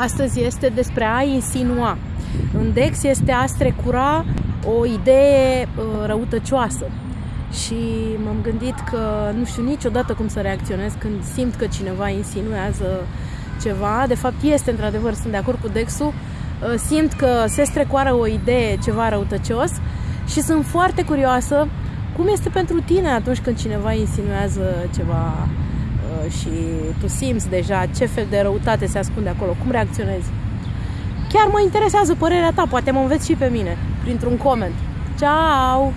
astăzi este despre a insinua. În Dex este a strecura o idee uh, răutăcioasă. Și m-am gândit că nu știu niciodată cum să reacționez când simt că cineva insinuează ceva. De fapt, este într-adevăr, sunt de acord cu Dexul, uh, simt că se strecoară o idee, ceva răutăcios și sunt foarte curioasă cum este pentru tine atunci când cineva insinuează ceva uh, și tu simți deja ce fel de răutate se ascunde acolo, cum reacționezi? Chiar mă interesează părerea ta, poate mă înveți și pe mine printr-un coment. Ciao!